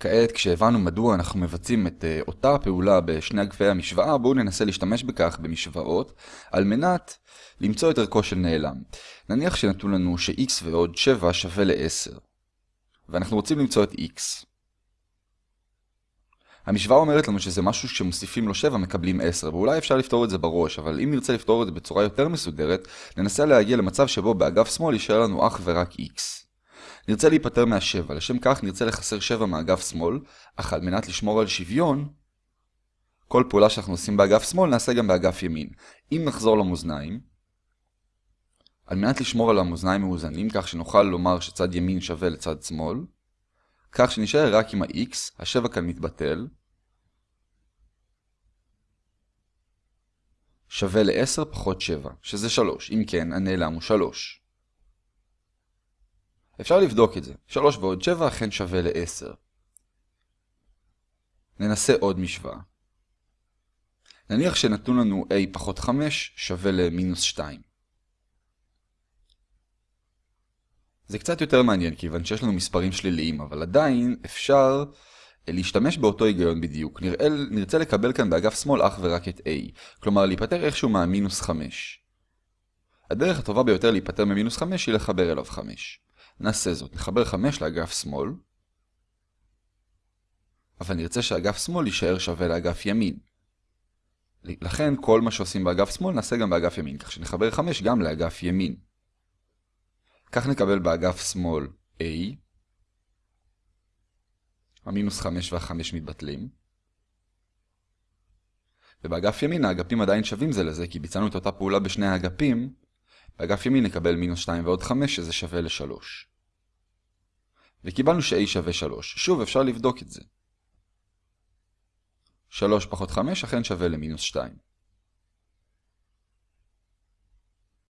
כעת, כשהבנו מדוע אנחנו מבצעים את uh, אותה הפעולה בשני אגפי המשוואה, בואו ננסה להשתמש בכך במשוואות, על מנת למצוא את ערכו של נעלם. נניח שנתנו לנו ש-x ועוד 7 שווה ל-10, ואנחנו רוצים למצוא את x. המשוואה אומרת לנו שזה משהו שמוסיפים לו 7 מקבלים 10, ואולי אפשר לפתור את זה בראש, אבל אם נרצה לפתור את זה בצורה יותר מסודרת, ננסה להגיע למצב שבו באגף שמאל יישאר לנו אך ורק x. נרצה להיפטר מהשבע, לשם כך נרצה לחסר 7 מאגף שמאל, אך על מנת לשמור על שוויון, כל פעולה שאנחנו עושים באגף שמאל נעשה גם באגף ימין. אם נחזור למאזניים, על מנת לשמור על המאזניים מאוזנים, כך שנוכל לומר שצד ימין שווה לצד שמאל, כך שנשאר רק עם ה-x, השבע כאן מתבטל, שווה ל-10 פחות 7, שזה 3. אם כן, הנעלם הוא 3. אפשר לבדוק את זה. 3 ועוד 7 אכן שווה ל-10. ננסה עוד משוואה. נניח שנתנו לנו a פחות 5 שווה למינוס 2. זה קצת יותר מעניין כיוון שיש לנו מספרים שליליים, אבל עדיין אפשר להשתמש באותו היגיון בדיוק. נראה, נרצה לקבל כאן באגף שמאל אך ורק את a, כלומר להיפטר איכשהו מהמינוס 5. הדרך הטובה ביותר להיפטר ממינוס 5 היא לחבר אליו 5. נעשה זאת, נחבר 5 לאגף שמאל, אבל נרצה שאגף שמאל יישאר שווה לאגף ימין. לכן כל מה שעושים באגף שמאל נעשה גם באגף ימין, כך שנחבר 5 גם לאגף ימין. כך נקבל באגף שמאל a, המינוס 5 וה-5 מתבטלים, ובאגף ימין האגפים עדיין שווים זה לזה, כי ביצענו את אותה פעולה בשני האגפים, באגף ימין נקבל מינוס 2 ועוד 5, שזה שווה ל-3. וקיבלנו ש-a שווה 3. שוב, אפשר לבדוק את זה. 3 פחות 5 אכן שווה למינוס 2.